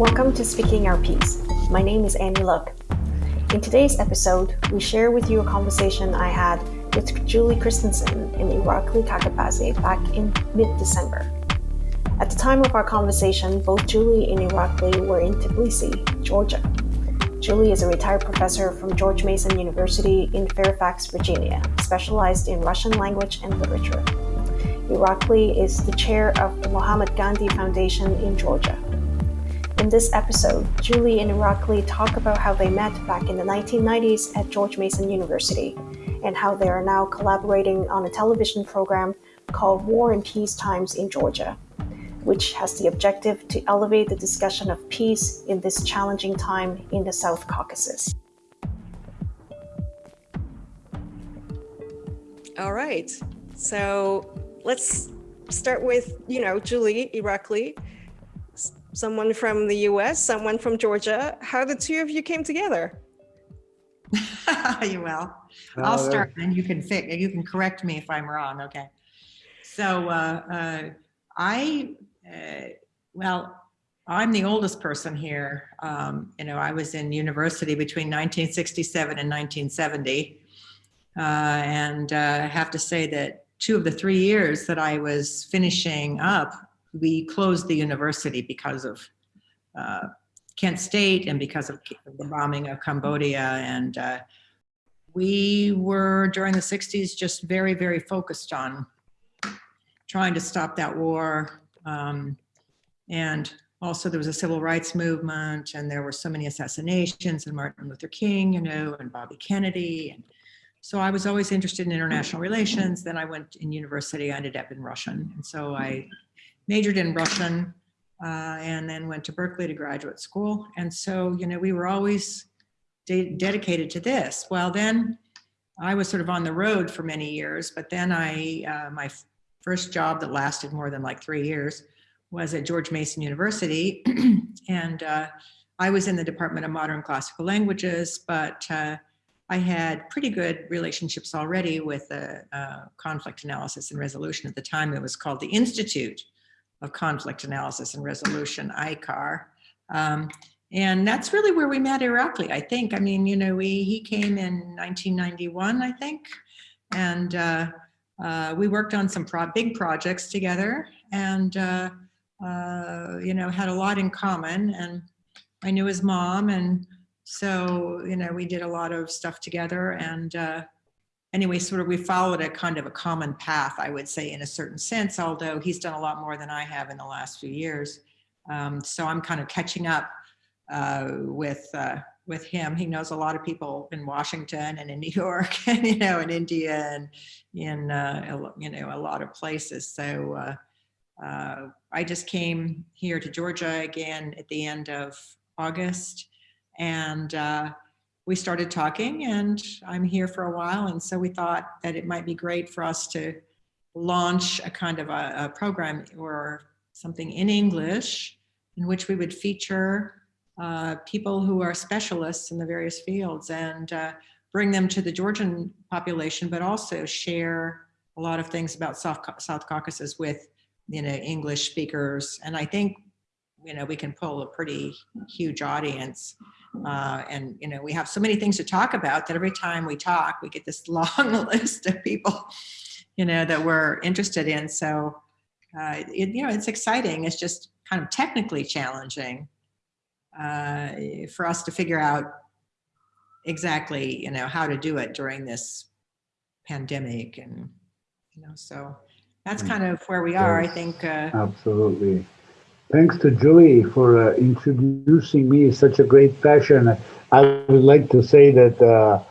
Welcome to Speaking Our Piece. My name is Annie Luck. In today's episode, we share with you a conversation I had with Julie Christensen in Irakli Kakabadze back in mid December. At the time of our conversation, both Julie and Irakli were in Tbilisi, Georgia. Julie is a retired professor from George Mason University in Fairfax, Virginia, specialized in Russian language and literature. Irakli is the chair of the Mahatma Gandhi Foundation in Georgia. In this episode, Julie and Irakli talk about how they met back in the 1990s at George Mason University and how they are now collaborating on a television program called War and Peace Times in Georgia, which has the objective to elevate the discussion of peace in this challenging time in the South Caucasus. All right. So let's start with, you know, Julie Irakli someone from the US, someone from Georgia. How the two of you came together? you will. I'll start and you can fix, you can correct me if I'm wrong. Okay. So uh, uh, I, uh, well, I'm the oldest person here. Um, you know, I was in university between 1967 and 1970. Uh, and uh, I have to say that two of the three years that I was finishing up we closed the university because of uh, Kent State and because of the bombing of Cambodia. And uh, we were during the 60s just very, very focused on trying to stop that war. Um, and also there was a civil rights movement and there were so many assassinations and Martin Luther King, you know, and Bobby Kennedy. And so I was always interested in international relations. Then I went in university, I ended up in Russian. And so I majored in Russian uh, and then went to Berkeley to graduate school. And so, you know, we were always de dedicated to this. Well, then I was sort of on the road for many years, but then I, uh, my first job that lasted more than like three years was at George Mason University. and uh, I was in the Department of Modern Classical Languages, but uh, I had pretty good relationships already with the uh, conflict analysis and resolution. At the time, it was called the Institute of Conflict Analysis and Resolution, ICAR. Um, and that's really where we met Irakli, I think. I mean, you know, we, he came in 1991, I think, and uh, uh, we worked on some pro big projects together and, uh, uh, you know, had a lot in common. And I knew his mom. And so, you know, we did a lot of stuff together. And uh, anyway, sort of we followed a kind of a common path, I would say, in a certain sense, although he's done a lot more than I have in the last few years. Um, so I'm kind of catching up uh, with uh, with him. He knows a lot of people in Washington and in New York and, you know, in India and in, uh, you know, a lot of places. So uh, uh, I just came here to Georgia again at the end of August and uh, we started talking and I'm here for a while. And so we thought that it might be great for us to launch a kind of a, a program or something in English in which we would feature uh, people who are specialists in the various fields and uh, bring them to the Georgian population, but also share a lot of things about South, South Caucasus with you know English speakers. And I think you know we can pull a pretty huge audience. Uh, and, you know, we have so many things to talk about that every time we talk, we get this long list of people, you know, that we're interested in. So, uh, it, you know, it's exciting. It's just kind of technically challenging uh, for us to figure out exactly, you know, how to do it during this pandemic. And, you know, so that's mm. kind of where we are, yes, I think. Uh, absolutely. Thanks to Julie for uh, introducing me such a great fashion. I would like to say that uh,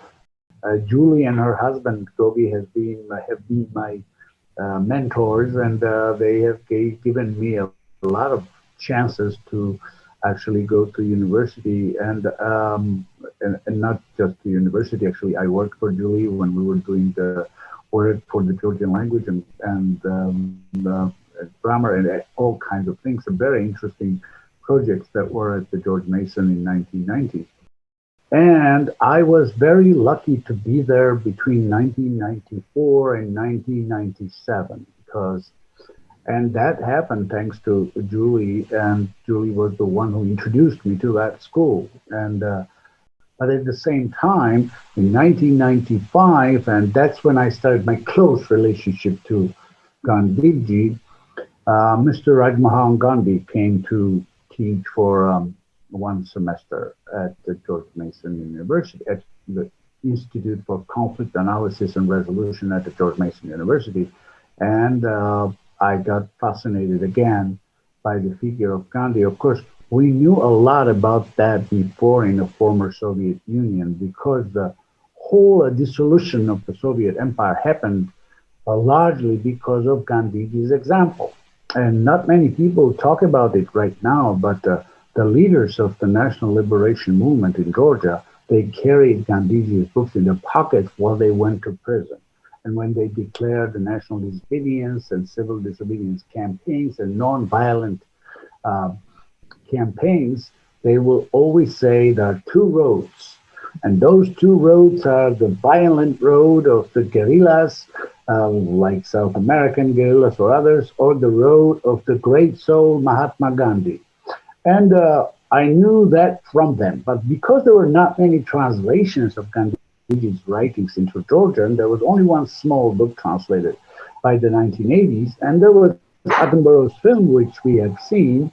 uh, Julie and her husband Toby has been have been my uh, mentors, and uh, they have given me a, a, lot of chances to actually go to university, and, um, and and not just to university. Actually, I worked for Julie when we were doing the work for the Georgian language and and um, grammar and all kinds of things. Some very interesting projects that were at the George Mason in 1990. And I was very lucky to be there between 1994 and 1997 because And that happened thanks to Julie, and Julie was the one who introduced me to that school. And uh, but at the same time, in 1995, and that's when I started my close relationship to Gandhiji, uh, Mr. Rajmohan Gandhi came to teach for um, one semester at the George Mason University, at the Institute for Conflict Analysis and Resolution at the George Mason University. And uh, I got fascinated again by the figure of Gandhi. Of course, we knew a lot about that before in the former Soviet Union because the whole uh, dissolution of the Soviet Empire happened uh, largely because of Gandhi's example. And not many people talk about it right now, but uh, the leaders of the National Liberation Movement in Georgia, they carried Gandhiji's books in their pockets while they went to prison. And when they declared the national disobedience and civil disobedience campaigns and nonviolent uh, campaigns, they will always say there are two roads. And those two roads are the violent road of the guerrillas, uh, like South American guerrillas or others, or the road of the great soul Mahatma Gandhi. And uh, I knew that from them. But because there were not many translations of Gandhi's writings into Georgian, there was only one small book translated by the 1980s. And there was Attenborough's film, which we have seen,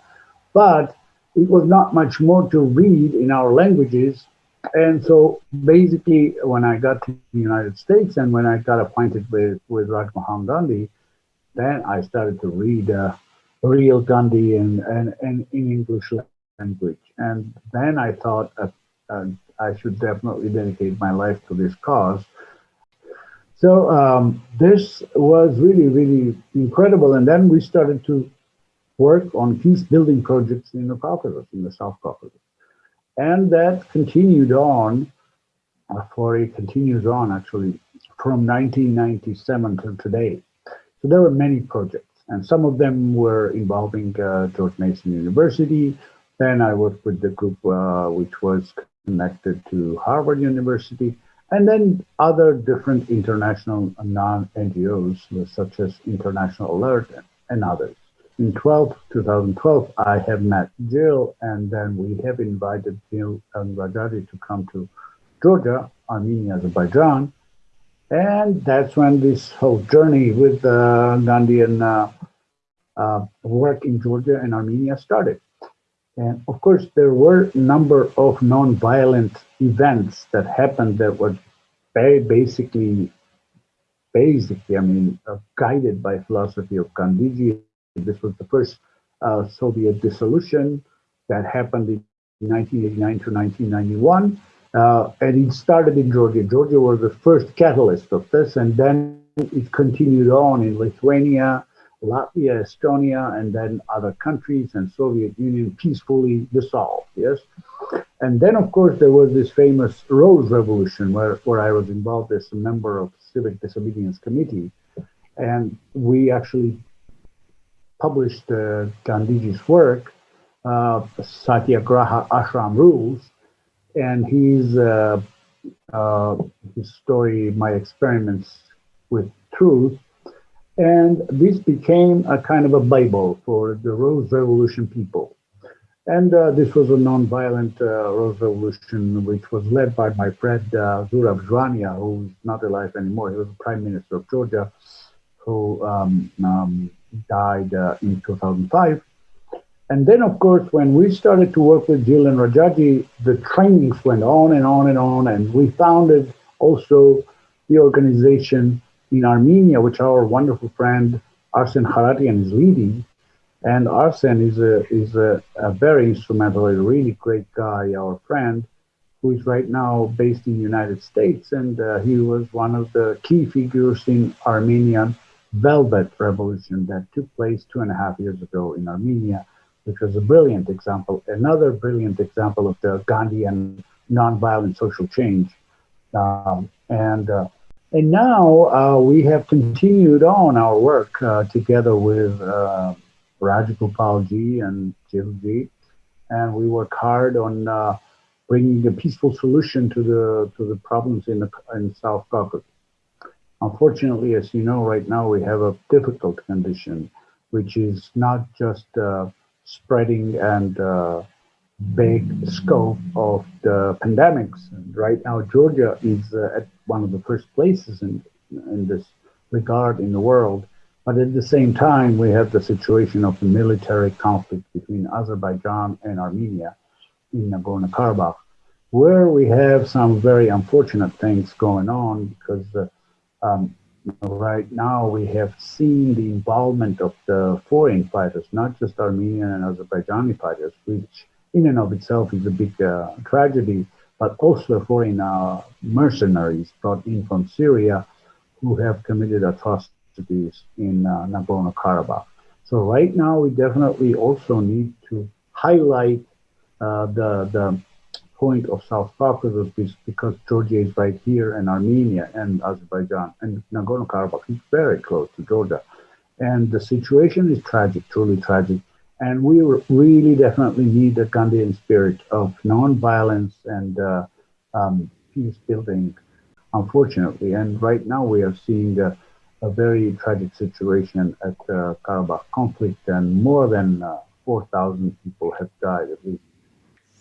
but it was not much more to read in our languages. And so basically, when I got to the United States and when I got appointed with, with Rajmohan Gandhi, then I started to read uh, real Gandhi and, and, and in English language. And then I thought uh, uh, I should definitely dedicate my life to this cause. So um, this was really, really incredible. And then we started to work on peace building projects in the Caucasus, in the South Caucasus. And that continued on, uh, for it continues on actually from 1997 till today. So there were many projects, and some of them were involving uh, George Mason University. Then I worked with the group uh, which was connected to Harvard University, and then other different international non-NGOs, such as International Alert and others in 12, 2012, I have met Jill, and then we have invited Jill and Rajaji to come to Georgia, Armenia, Azerbaijan. And that's when this whole journey with uh, Gandhian uh, uh, work in Georgia and Armenia started. And of course, there were a number of non-violent events that happened that were very basically, basically, I mean, uh, guided by philosophy of Gandhiji this was the first uh, Soviet dissolution that happened in 1989 to 1991. Uh, and it started in Georgia. Georgia was the first catalyst of this, and then it continued on in Lithuania, Latvia, Estonia, and then other countries, and Soviet Union peacefully dissolved. Yes, and then of course there was this famous Rose Revolution, where where I was involved as a member of Civic Disobedience Committee, and we actually published uh, work, uh, Satyagraha Ashram Rules, and his, uh, uh, his story, My Experiments with Truth. And this became a kind of a Bible for the Rose Revolution people. And uh, this was a nonviolent uh, Rose Revolution, which was led by my friend Zurab Zhvania, who's not alive anymore. He was the Prime Minister of Georgia, who um, um, died uh, in 2005. And then, of course, when we started to work with Jill and Rajaji, the trainings went on and on and on. And we founded also the organization in Armenia, which our wonderful friend Arsen Kharatyan is leading. And Arsen is a is a, a, very instrumental, a really great guy, our friend, who is right now based in the United States. And uh, he was one of the key figures in Armenian Velvet Revolution that took place two and a half years ago in Armenia, which was a brilliant example, another brilliant example of the Gandhian nonviolent social change. Um, and uh, and now uh, we have continued on our work uh, together with uh, Rajagopalji and Jilji, and we work hard on uh, bringing a peaceful solution to the to the problems in the in South Caucasus. Unfortunately, as you know, right now we have a difficult condition which is not just uh, spreading and uh, big scope of the pandemics. And right now, Georgia is uh, at one of the first places in, in this regard in the world. But at the same time, we have the situation of the military conflict between Azerbaijan and Armenia in Nagorno-Karabakh, where we have some very unfortunate things going on because uh, um, right now we have seen the involvement of the foreign fighters, not just Armenian and Azerbaijani fighters, which in and of itself is a big uh, tragedy, but also foreign uh, mercenaries brought in from Syria who have committed atrocities in uh, Nagorno-Karabakh. So right now we definitely also need to highlight uh, the, the point of South Caucasus because Georgia is right here and Armenia and Azerbaijan and Nagorno-Karabakh is very close to Georgia. And the situation is tragic, truly tragic. And we really definitely need the Gandhian spirit of non-violence and uh, um, peace building, unfortunately. And right now we are seeing a, a very tragic situation at the Karabakh conflict, and more than uh, 4,000 people have died at least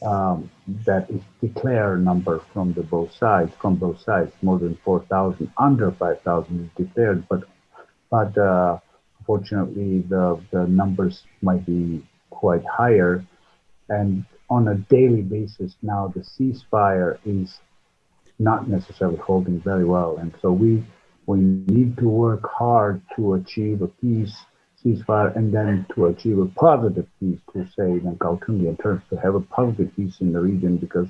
um, that is declared number from the both sides, from both sides, more than 4,000, under 5,000 is declared, but but uh, fortunately the, the numbers might be quite higher. And on a daily basis now, the ceasefire is not necessarily holding very well. And so we, we need to work hard to achieve a peace ceasefire and then to achieve a positive peace to say in Galtungi terms to have a positive peace in the region because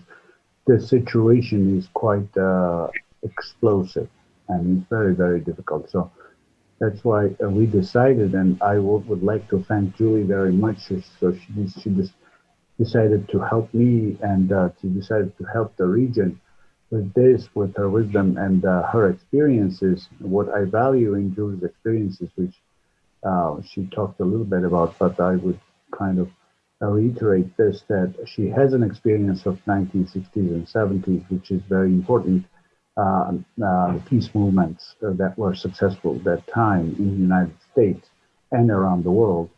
the situation is quite uh, explosive and it's very very difficult. So that's why uh, we decided and I would, would like to thank Julie very much. So she, she just decided to help me and uh, she decided to help the region with this with her wisdom and uh, her experiences what I value in Julie's experiences which uh, she talked a little bit about, but I would kind of reiterate this that she has an experience of 1960s and 70s, which is very important. Uh, uh, peace movements that were successful at that time in the United States and around the world.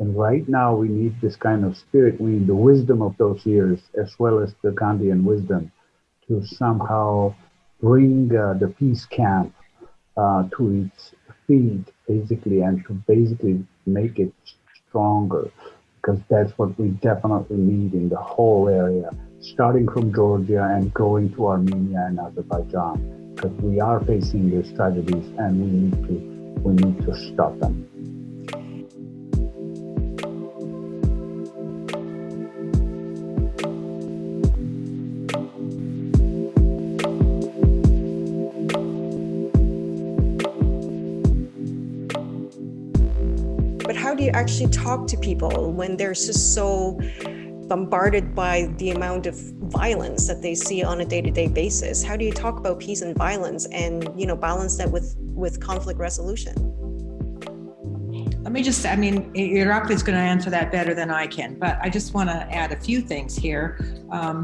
And right now, we need this kind of spirit. We need the wisdom of those years, as well as the Gandhian wisdom, to somehow bring uh, the peace camp uh, to its feet basically and to basically make it stronger because that's what we definitely need in the whole area, starting from Georgia and going to Armenia and Azerbaijan, because we are facing these tragedies and we need to we need to stop them. Actually talk to people when they're just so bombarded by the amount of violence that they see on a day-to-day -day basis. How do you talk about peace and violence and you know balance that with with conflict resolution? Let me just i mean Irakli is going to answer that better than i can but i just want to add a few things here. Um,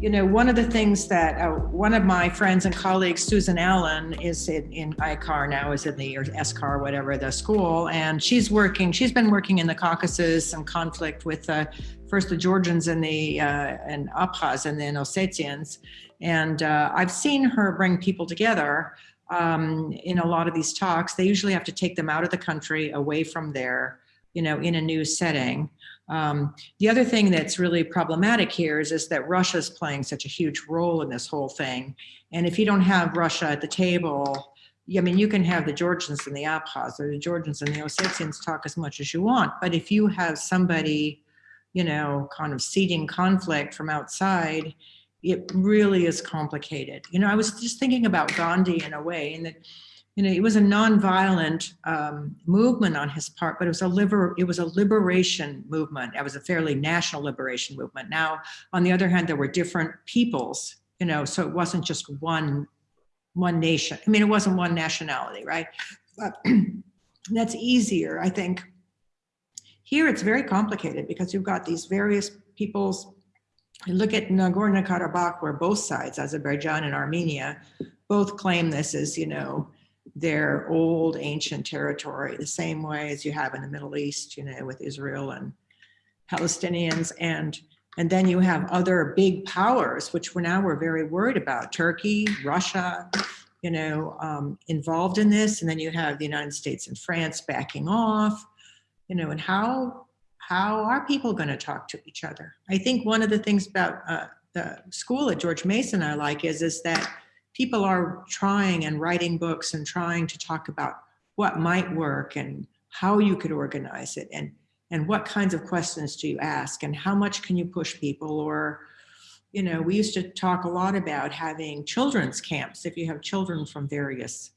you know, one of the things that uh, one of my friends and colleagues, Susan Allen, is in, in ICAR now, is in the or SCAR, whatever the school, and she's working. She's been working in the Caucasus and conflict with uh, first the Georgians and the uh, and Abkhaz and then Ossetians, and uh, I've seen her bring people together um, in a lot of these talks. They usually have to take them out of the country, away from there, you know, in a new setting. Um, the other thing that's really problematic here is, is that Russia's playing such a huge role in this whole thing. And if you don't have Russia at the table, I mean, you can have the Georgians and the Abkhaz or the Georgians and the Ossetians talk as much as you want, but if you have somebody, you know, kind of seeding conflict from outside, it really is complicated. You know, I was just thinking about Gandhi in a way, and that you know, it was a nonviolent um, movement on his part, but it was a liber it was a liberation movement. It was a fairly national liberation movement. Now, on the other hand, there were different peoples, you know, so it wasn't just one one nation. I mean, it wasn't one nationality, right? But that's easier, I think. Here, it's very complicated because you've got these various peoples. You look at Nagorno-Karabakh, where both sides, Azerbaijan and Armenia, both claim this as, you know, their old ancient territory, the same way as you have in the Middle East, you know, with Israel and Palestinians. And, and then you have other big powers, which we're now we're very worried about, Turkey, Russia, you know, um, involved in this. And then you have the United States and France backing off, you know, and how, how are people going to talk to each other? I think one of the things about uh, the school at George Mason I like is, is that people are trying and writing books and trying to talk about what might work and how you could organize it and and what kinds of questions do you ask and how much can you push people or you know we used to talk a lot about having children's camps if you have children from various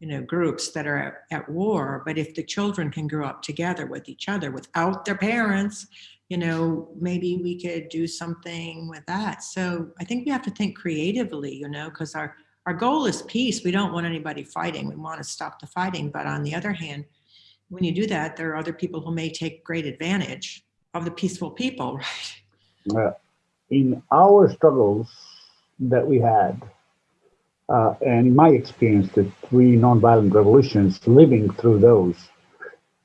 you know groups that are at, at war but if the children can grow up together with each other without their parents you know maybe we could do something with that. So i think we have to think creatively you know because our our goal is peace. We don't want anybody fighting. We want to stop the fighting. But on the other hand when you do that there are other people who may take great advantage of the peaceful people right? Uh, in our struggles that we had uh, and in my experience the three nonviolent revolutions living through those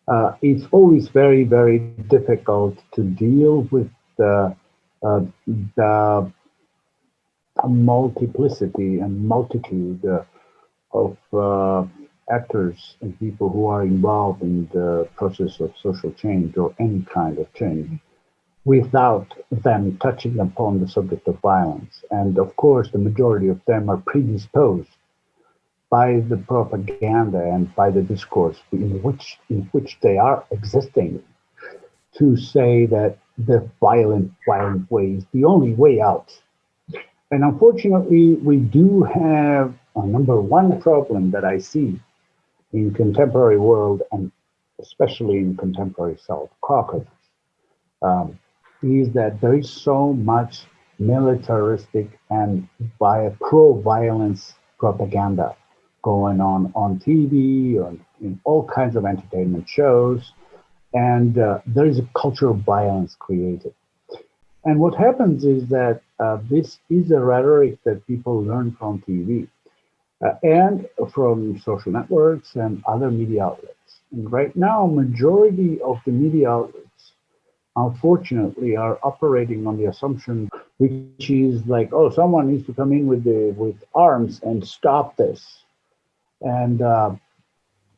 uh, it's always very, very difficult to deal with the, uh, the multiplicity and multitude uh, of actors and people who are involved in the process of social change or any kind of change without them touching upon the subject of violence. And of course, the majority of them are predisposed by the propaganda and by the discourse in which in which they are existing to say that the violent violent way is the only way out. And unfortunately we do have a number one problem that i see in contemporary world and especially in contemporary south caucasus um, is that there is so much militaristic and by pro-violence propaganda going on on TV or in all kinds of entertainment shows. And uh, there is a culture of violence created. And what happens is that uh, this is a rhetoric that people learn from TV uh, and from social networks and other media outlets. And right now, majority of the media outlets, unfortunately, are operating on the assumption, which is like, oh, someone needs to come in with the with arms and stop this and uh,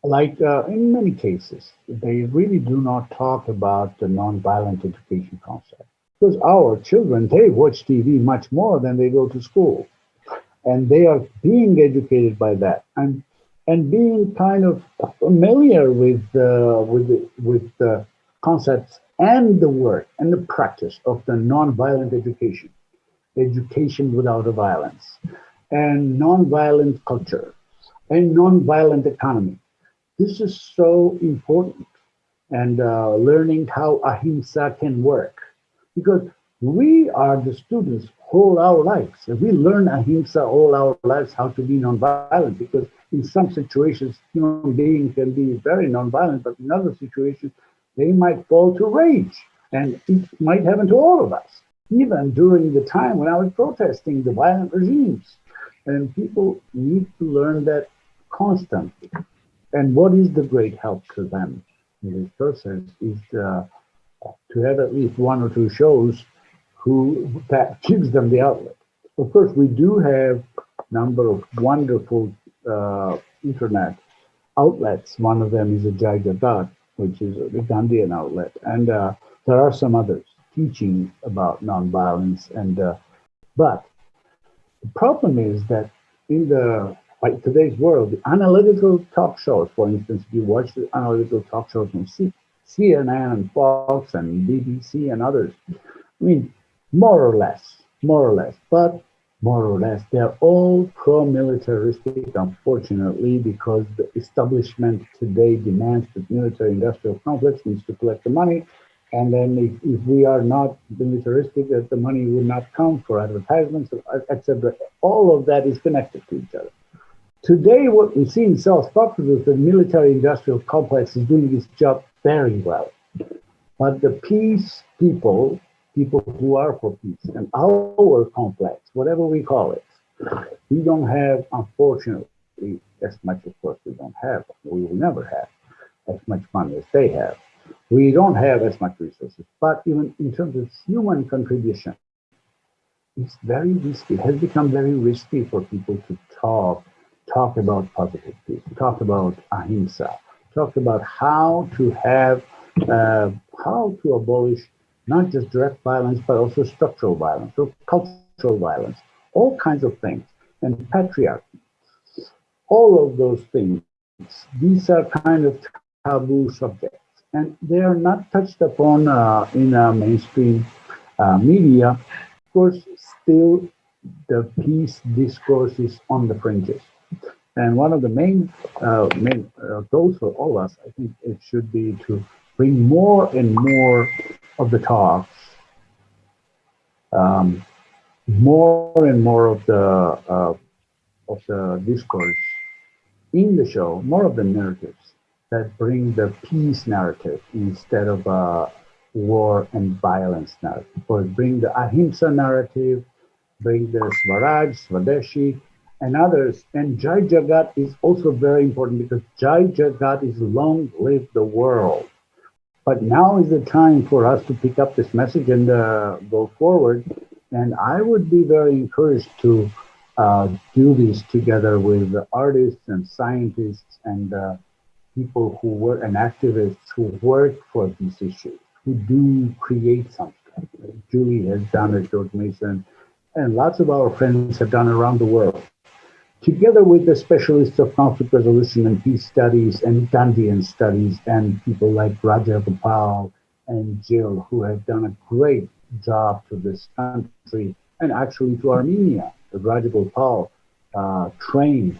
like uh, in many cases, they really do not talk about the nonviolent education concept. Because our children, they watch TV much more than they go to school. And they are being educated by that. And and being kind of familiar with uh, with the, with the concepts and the work and the practice of the nonviolent education, education without violence, and nonviolent culture, and non-violent economy. This is so important and uh, learning how ahimsa can work because we are the students all our lives. We learn ahimsa all our lives, how to be non-violent, because in some situations, human beings can be very non-violent, but in other situations, they might fall to rage. And it might happen to all of us, even during the time when I was protesting the violent regimes. And people need to learn that constantly. And what is the great help to them in this process is uh, to have at least one or two shows who that gives them the outlet. Of course, we do have a number of wonderful uh, internet outlets. One of them is a Jai Jagat, which is a Gandhian outlet, and uh, there are some others teaching about nonviolence. And uh, but the problem is that in the like today's world, the analytical talk shows, for instance, if you watch the analytical talk shows on C- CNN and Fox and BBC and others, I mean, more or less, more or less, but more or less, they're all pro-militaristic, unfortunately, because the establishment today demands that military-industrial complex needs to collect the money, and then if, if we are not militaristic, that the money will not come for advertisements, etc. All of that is connected to each other. Today, what we see in South Caucasus is the military-industrial complex is doing its job very well. But the peace people, people who are for peace, and our complex, whatever we call it, we don't have, unfortunately, as much, of course, we don't have. We will never have as much money as they have. We don't have as much resources, but even in terms of human contribution, it's very risky. It has become very risky for people to talk, talk about positive peace, talk about ahimsa, talk about how to have, uh, how to abolish not just direct violence, but also structural violence or cultural violence, all kinds of things, and patriarchy. All of those things, these are kind of taboo subjects, and they are not touched upon uh, in uh, mainstream uh, media. Of course, still the peace discourse is on the fringes. And one of the main, uh, main uh, goals for all of us, I think it should be to bring more and more of the talks, um, more and more of the uh, of the discourse in the show, more of the narratives that bring the peace narrative instead of a war and violence narrative, or bring the ahimsa narrative, bring the Swaraj, Swadeshi, and others. And Jai Jagat is also very important because Jai Jagat is long live the world. But now is the time for us to pick up this message and uh, go forward. And I would be very encouraged to uh, do this together with artists and scientists and uh, people who work and activists who work for these issues, who do create something. Julie has done it, George Mason, and lots of our friends have done around the world. Together with the specialists of conflict resolution and peace studies and Gandhian studies and people like Raja Gopal and Jill, who have done a great job to this country and actually to Armenia. Raja Gopal uh, trained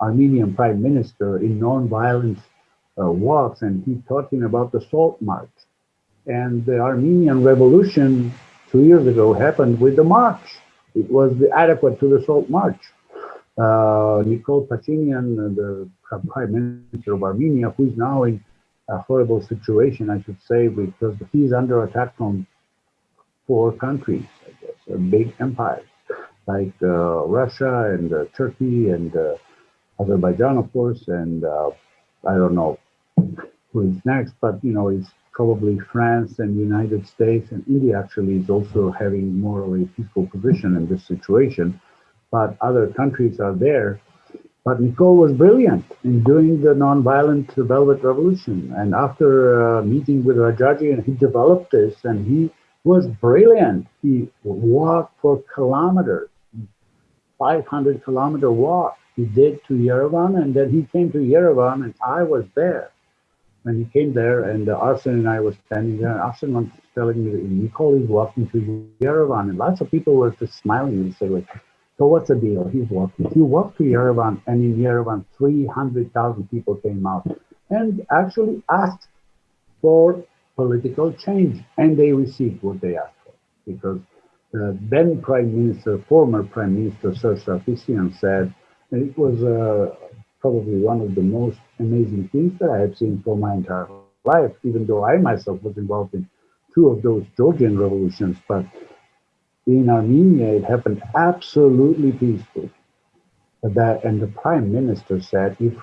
Armenian prime minister in nonviolent uh, walks and he him about the Salt March. And the Armenian Revolution two years ago happened with the march. It was the adequate to the Salt March. Uh, Nikol Pashinyan, the prime minister of Armenia, who is now in a horrible situation, I should say, because he's under attack from four countries, I guess, big empires like uh, Russia and uh, Turkey and uh, Azerbaijan, of course, and uh, I don't know who is next, but you know, it's probably France and the United States and India actually is also having more of a peaceful position in this situation. But other countries are there. But Nikol was brilliant in doing the nonviolent Velvet Revolution. And after uh, meeting with Rajaji, and he developed this, and he was brilliant. He walked for kilometers, 500 kilometer walk he did to Yerevan, and then he came to Yerevan, and I was there when he came there, and uh, Arsen and I were standing there, and Arsen was telling me that Nikol is walking to Yerevan, and lots of people were just smiling and saying, like, so what's the deal? He's walking. He walked to Yerevan, and in Yerevan, 300,000 people came out and actually asked for political change, and they received what they asked for because the then Prime Minister, former Prime Minister Serge Sarkisian said, it was uh, probably one of the most amazing things that I have seen for my entire life, even though I myself was involved in two of those Georgian revolutions. But in Armenia, it happened absolutely peacefully. That and the prime minister said, if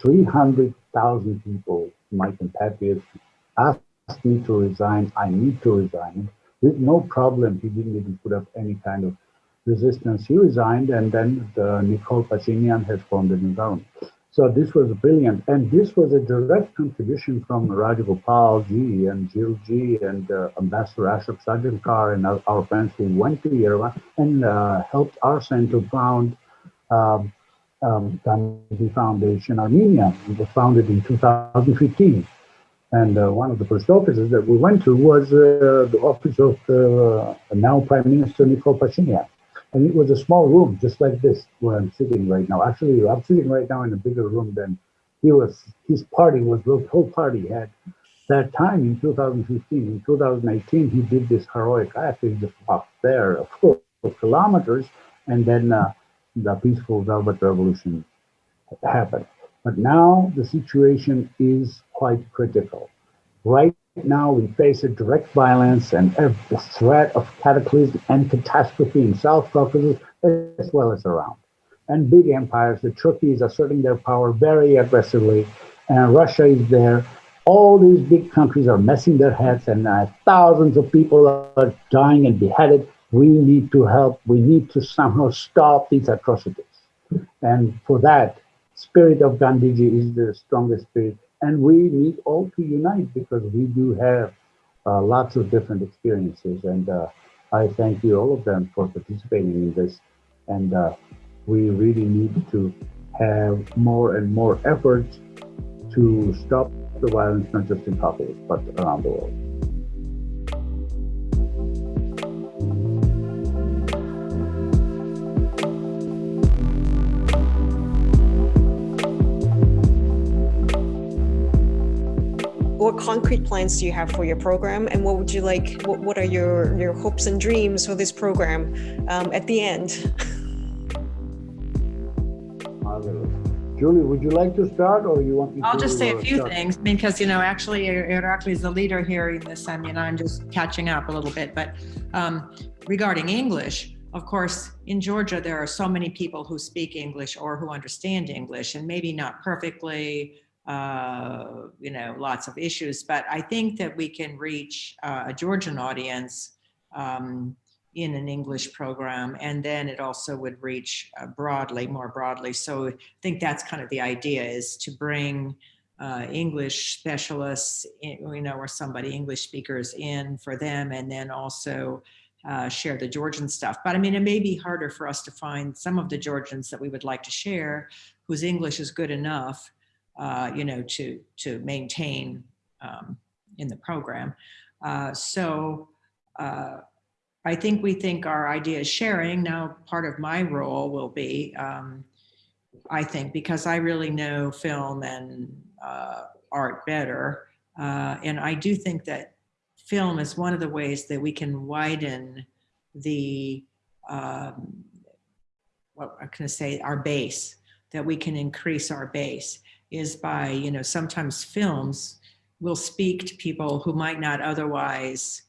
300,000 people, my compatriots, asked me to resign, I need to resign. With no problem, he didn't even put up any kind of resistance. He resigned, and then the Nikol Pashinyan has formed a new government. So this was brilliant, and this was a direct contribution from Rajagopal ji and Jill ji and uh, Ambassador Ashok Sajjanhar and our, our, friends who went to Yerevan and uh, helped Arsen to found um, um, Gandhi Foundation Armenia. It was founded in 2015. And uh, one of the first offices that we went to was uh, the office of the now Prime Minister Nikol Pashinyan. And it was a small room, just like this, where I'm sitting right now. Actually, I'm sitting right now in a bigger room than he was. His party was the whole party had. That time in 2015, in 2018, he did this heroic act. He just walked there for kilometers, and then uh, the peaceful Velvet Revolution happened. But now the situation is quite critical. Right now we face a direct violence and the threat of cataclysm and catastrophe in South Caucasus as well as around. and big empires. The Turkey is asserting their power very aggressively, and Russia is there. All these big countries are messing their heads, and uh, thousands of people are dying and beheaded. We need to help. We need to somehow stop these atrocities. And for that, spirit of Gandhiji is the strongest spirit. And we need all to unite because we do have uh, lots of different experiences. And uh, I thank you, all of them, for participating in this. And uh, we really need to have more and more efforts to stop the violence, not just in Kabul, but around the world. What concrete plans do you have for your program and what would you like what, what are your your hopes and dreams for this program um, at the end Julie, would you like to start or you want me I'll to just say a uh, few start? things because, you know, actually Irakli is the leader here in this. I mean, I'm just catching up a little bit, but um, regarding English, of course, in Georgia, there are so many people who speak English or who understand English and maybe not perfectly, uh, you know, lots of issues, but I think that we can reach uh, a Georgian audience um, in an English program, and then it also would reach uh, broadly, more broadly. So I think that's kind of the idea is to bring uh, English specialists, in, you know, or somebody, English speakers in for them, and then also uh, share the Georgian stuff. But I mean, it may be harder for us to find some of the Georgians that we would like to share whose English is good enough, uh, you know, to, to maintain um, in the program. Uh, so, uh, I think we think our idea is sharing. Now, part of my role will be, um, I think, because I really know film and uh, art better. Uh, and I do think that film is one of the ways that we can widen the, um, what I'm going to say, our base, that we can increase our base is by, you know, sometimes films will speak to people who might not otherwise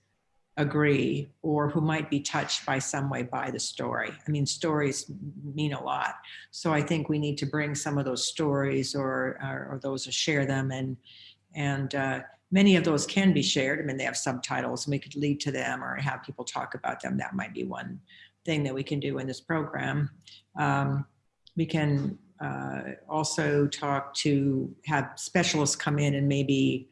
agree or who might be touched by some way by the story. I mean, stories mean a lot. So I think we need to bring some of those stories or, or, or those or share them and, and uh, many of those can be shared. I mean, they have subtitles and we could lead to them or have people talk about them. That might be one thing that we can do in this program. Um, we can uh, also talk to have specialists come in and maybe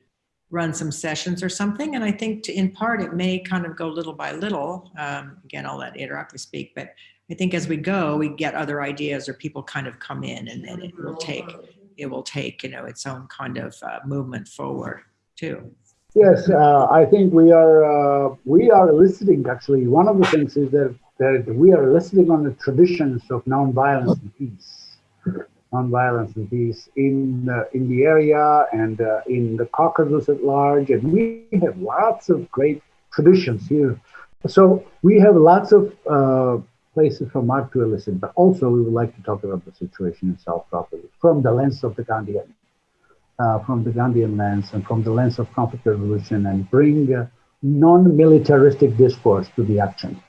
run some sessions or something. And I think to, in part, it may kind of go little by little. Um, again, I'll let Irakli speak, but I think as we go, we get other ideas or people kind of come in and then it will take, it will take, you know, its own kind of uh, movement forward too. Yes, uh, I think we are uh, we are listening. Actually, one of the things is that that we are listening on the traditions of nonviolence and peace, nonviolence and peace in uh, in the area and uh, in the Caucasus at large, and we have lots of great traditions here. So we have lots of uh, places for Mark to listen, but also we would like to talk about the situation in South properly from the lens of the Gandhian uh, from the Gandhian lens and from the lens of conflict resolution and bring uh, non-militaristic discourse to the action.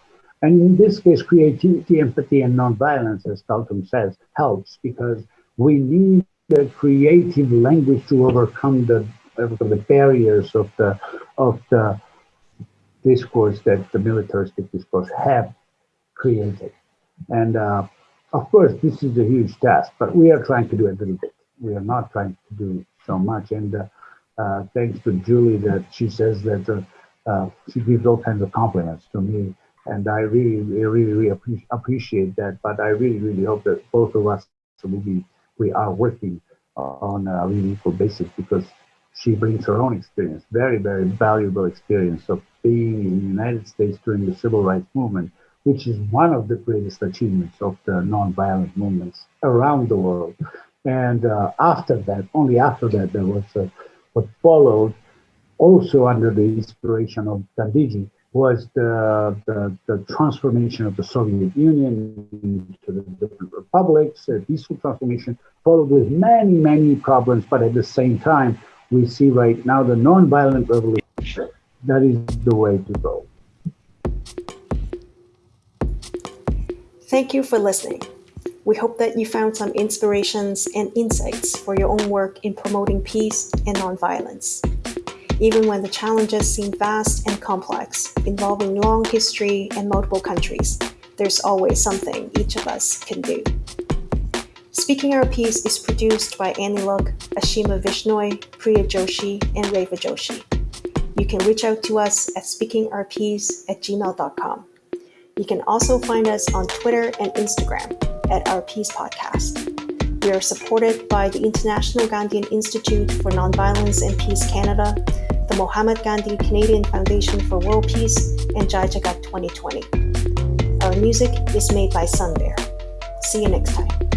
And in this case, creativity, empathy, and nonviolence, as Galtung says, helps because we need a creative language to overcome the, the barriers of the, of the discourse that the militaristic discourse have created. And uh, of course, this is a huge task, but we are trying to do a little bit. We are not trying to do so much. And uh, uh, thanks to Julie that she says that uh, uh, she gives all kinds of compliments to me. And I really, really, really appreciate, that. But I really, really hope that both of us we, we are working on a really equal basis because she brings her own experience, very, very valuable experience of being in the United States during the civil rights movement, which is one of the greatest achievements of the nonviolent movements around the world. And uh, after that, only after that, there was uh, what followed, also under the inspiration of Gandhiji, was the, the, the transformation of the Soviet Union into the different republics, a peaceful transformation, followed with many, many problems. But at the same time, we see right now the nonviolent revolution. That is the way to go. Thank you for listening. We hope that you found some inspirations and insights for your own work in promoting peace and nonviolence. Even when the challenges seem vast and complex, involving long history and multiple countries, there's always something each of us can do. Speaking Our Piece is produced by Annie Luck, Ashima Vishnoi, Priya Joshi, and Reva Joshi. You can reach out to us at speakingourpiece at gmail.com. You can also find us on Twitter and Instagram at Our Peace Podcast. We are supported by the International Gandhian Institute for Nonviolence and Peace Canada, the Mahatma Gandhi Canadian Foundation for World Peace, and Jai Jagat 2020. Our music is made by Sun Bear. See you next time.